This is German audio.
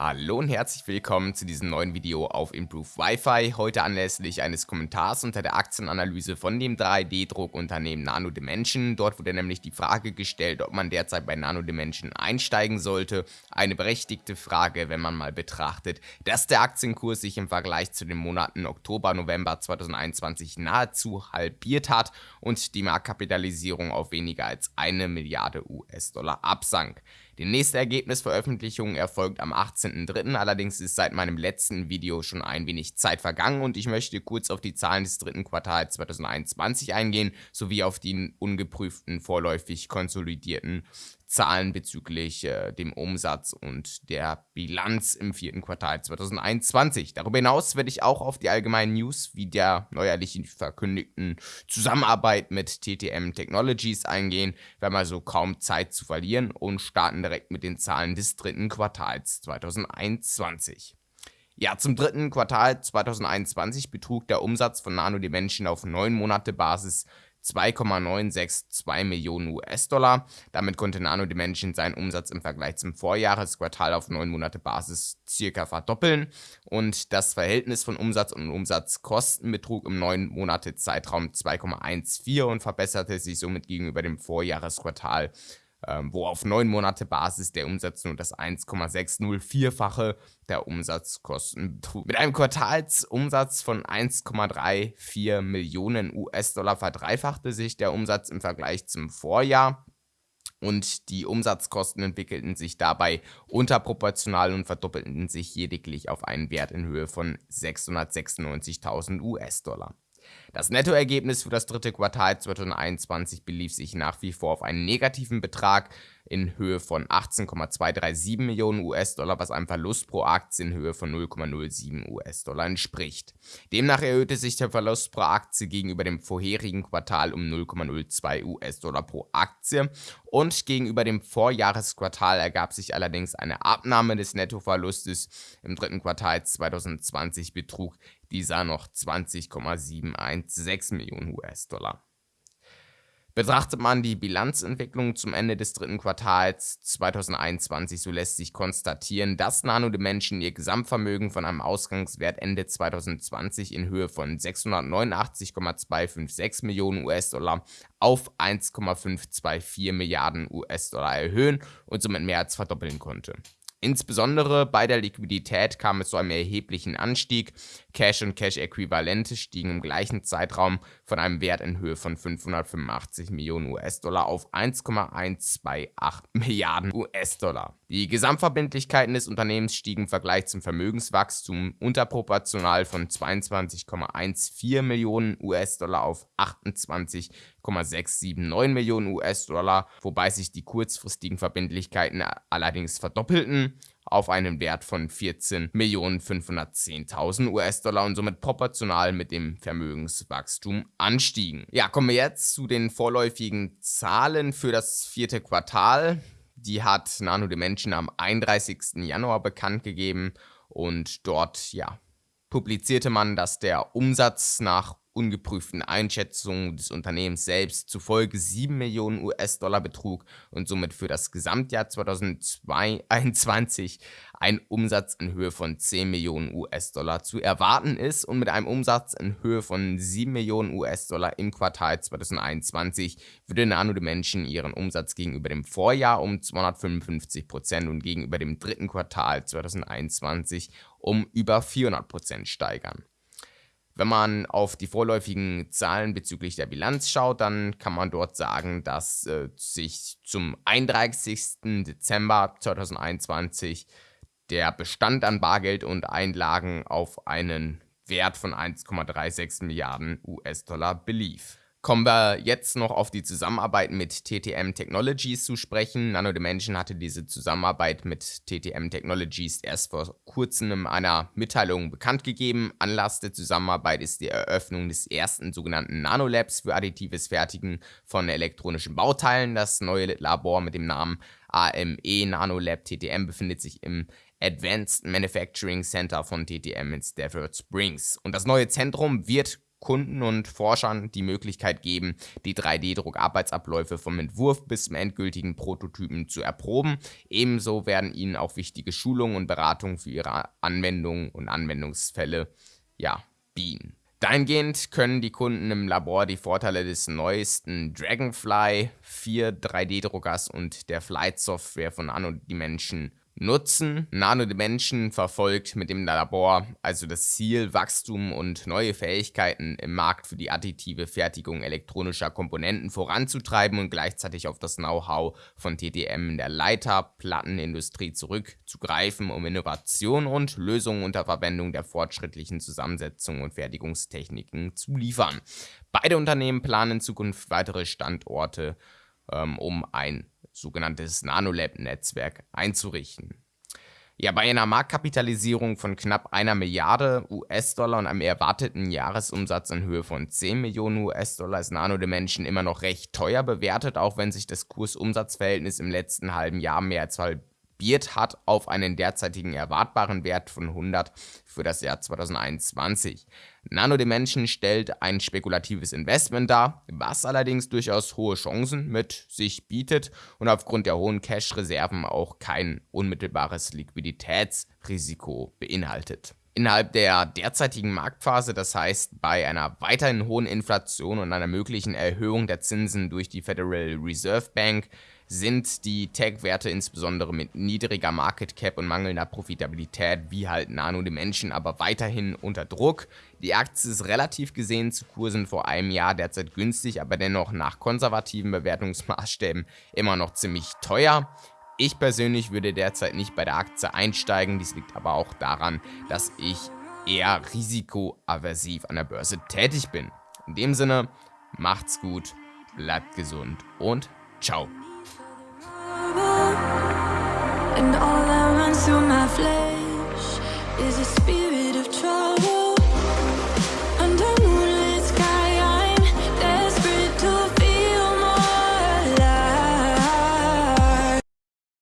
Hallo und herzlich willkommen zu diesem neuen Video auf Improve Wi-Fi. Heute anlässlich eines Kommentars unter der Aktienanalyse von dem 3D-Druckunternehmen Nano Dimension. Dort wurde nämlich die Frage gestellt, ob man derzeit bei Nano Dimension einsteigen sollte. Eine berechtigte Frage, wenn man mal betrachtet, dass der Aktienkurs sich im Vergleich zu den Monaten Oktober, November 2021 nahezu halbiert hat und die Marktkapitalisierung auf weniger als eine Milliarde US-Dollar absank. Die nächste Ergebnisveröffentlichung erfolgt am 18.03. Allerdings ist seit meinem letzten Video schon ein wenig Zeit vergangen und ich möchte kurz auf die Zahlen des dritten Quartals 2021 eingehen, sowie auf die ungeprüften vorläufig konsolidierten Zahlen bezüglich äh, dem Umsatz und der Bilanz im vierten Quartal 2021. Darüber hinaus werde ich auch auf die allgemeinen News wie der neuerlich verkündigten Zusammenarbeit mit TTM Technologies eingehen. Wir haben also kaum Zeit zu verlieren und starten direkt mit den Zahlen des dritten Quartals 2021. Ja, zum dritten Quartal 2021 betrug der Umsatz von Nano Dimension auf 9 Monate Basis 2,962 Millionen US-Dollar. Damit konnte Nano Dimension seinen Umsatz im Vergleich zum Vorjahresquartal auf 9 Monate Basis circa verdoppeln und das Verhältnis von Umsatz und Umsatzkosten betrug im 9 Monate Zeitraum 2,14 und verbesserte sich somit gegenüber dem Vorjahresquartal ähm, wo auf neun Monate Basis der Umsatz nur das 1,604-fache der Umsatzkosten betrug. Mit einem Quartalsumsatz von 1,34 Millionen US-Dollar verdreifachte sich der Umsatz im Vergleich zum Vorjahr und die Umsatzkosten entwickelten sich dabei unterproportional und verdoppelten sich lediglich auf einen Wert in Höhe von 696.000 US-Dollar. Das Nettoergebnis für das dritte Quartal 2021 belief sich nach wie vor auf einen negativen Betrag in Höhe von 18,237 Millionen US-Dollar, was einem Verlust pro Aktie in Höhe von 0,07 US-Dollar entspricht. Demnach erhöhte sich der Verlust pro Aktie gegenüber dem vorherigen Quartal um 0,02 US-Dollar pro Aktie und gegenüber dem Vorjahresquartal ergab sich allerdings eine Abnahme des Nettoverlustes. Im dritten Quartal 2020 betrug dieser noch 20,716 Millionen US-Dollar. Betrachtet man die Bilanzentwicklung zum Ende des dritten Quartals 2021, so lässt sich konstatieren, dass Nano Dimension ihr Gesamtvermögen von einem Ausgangswert Ende 2020 in Höhe von 689,256 Millionen US-Dollar auf 1,524 Milliarden US-Dollar erhöhen und somit mehr als verdoppeln konnte. Insbesondere bei der Liquidität kam es zu einem erheblichen Anstieg. Cash und Cash-Äquivalente stiegen im gleichen Zeitraum von einem Wert in Höhe von 585 Millionen US-Dollar auf 1,128 Milliarden US-Dollar. Die Gesamtverbindlichkeiten des Unternehmens stiegen im Vergleich zum Vermögenswachstum unterproportional von 22,14 Millionen US-Dollar auf 28,679 Millionen US-Dollar, wobei sich die kurzfristigen Verbindlichkeiten allerdings verdoppelten auf einen Wert von 14.510.000 US-Dollar und somit proportional mit dem Vermögenswachstum anstiegen. Ja, kommen wir jetzt zu den vorläufigen Zahlen für das vierte Quartal. Die hat Nano Dimension am 31. Januar bekannt gegeben und dort, ja, publizierte man, dass der Umsatz nach ungeprüften Einschätzungen des Unternehmens selbst zufolge 7 Millionen US-Dollar betrug und somit für das Gesamtjahr 2021 ein Umsatz in Höhe von 10 Millionen US-Dollar zu erwarten ist und mit einem Umsatz in Höhe von 7 Millionen US-Dollar im Quartal 2021 würde Nano Dimension ihren Umsatz gegenüber dem Vorjahr um 255% und gegenüber dem dritten Quartal 2021 um über 400% steigern. Wenn man auf die vorläufigen Zahlen bezüglich der Bilanz schaut, dann kann man dort sagen, dass äh, sich zum 31. Dezember 2021 der Bestand an Bargeld und Einlagen auf einen Wert von 1,36 Milliarden US-Dollar belief. Kommen wir jetzt noch auf die Zusammenarbeit mit TTM Technologies zu sprechen. Nano Dimension hatte diese Zusammenarbeit mit TTM Technologies erst vor kurzem in einer Mitteilung bekannt gegeben. Anlass der Zusammenarbeit ist die Eröffnung des ersten sogenannten Nanolabs für additives Fertigen von elektronischen Bauteilen. Das neue Labor mit dem Namen AME Nanolab TTM befindet sich im Advanced Manufacturing Center von TTM in Stafford Springs. Und das neue Zentrum wird Kunden und Forschern die Möglichkeit geben, die 3D-Druck-Arbeitsabläufe vom Entwurf bis zum endgültigen Prototypen zu erproben. Ebenso werden ihnen auch wichtige Schulungen und Beratungen für ihre Anwendungen und Anwendungsfälle ja, bieten. Dahingehend können die Kunden im Labor die Vorteile des neuesten Dragonfly 4 3D-Druckers und der Flight-Software von Anno Dimension nutzen. Nano Dimension verfolgt mit dem Labor also das Ziel, Wachstum und neue Fähigkeiten im Markt für die additive Fertigung elektronischer Komponenten voranzutreiben und gleichzeitig auf das Know-how von TTM in der Leiterplattenindustrie zurückzugreifen, um Innovation und Lösungen unter Verwendung der fortschrittlichen Zusammensetzung und Fertigungstechniken zu liefern. Beide Unternehmen planen in Zukunft weitere Standorte, ähm, um ein sogenanntes Nanolab-Netzwerk einzurichten. Ja, bei einer Marktkapitalisierung von knapp einer Milliarde US-Dollar und einem erwarteten Jahresumsatz in Höhe von 10 Millionen US-Dollar ist Nano Dimension immer noch recht teuer bewertet, auch wenn sich das Kurs-Umsatz-Verhältnis im letzten halben Jahr mehr als halbiert hat auf einen derzeitigen erwartbaren Wert von 100 für das Jahr 2021. Nano Dimension stellt ein spekulatives Investment dar, was allerdings durchaus hohe Chancen mit sich bietet und aufgrund der hohen Cash-Reserven auch kein unmittelbares Liquiditätsrisiko beinhaltet. Innerhalb der derzeitigen Marktphase, das heißt bei einer weiterhin hohen Inflation und einer möglichen Erhöhung der Zinsen durch die Federal Reserve Bank, sind die Tech-Werte insbesondere mit niedriger Market Cap und mangelnder Profitabilität wie halt Nano Dimension aber weiterhin unter Druck. Die Aktie ist relativ gesehen zu Kursen vor einem Jahr derzeit günstig, aber dennoch nach konservativen Bewertungsmaßstäben immer noch ziemlich teuer. Ich persönlich würde derzeit nicht bei der Aktie einsteigen, dies liegt aber auch daran, dass ich eher risikoaversiv an der Börse tätig bin. In dem Sinne, macht's gut, bleibt gesund und ciao. And all that runs through my flesh is a spirit of trust.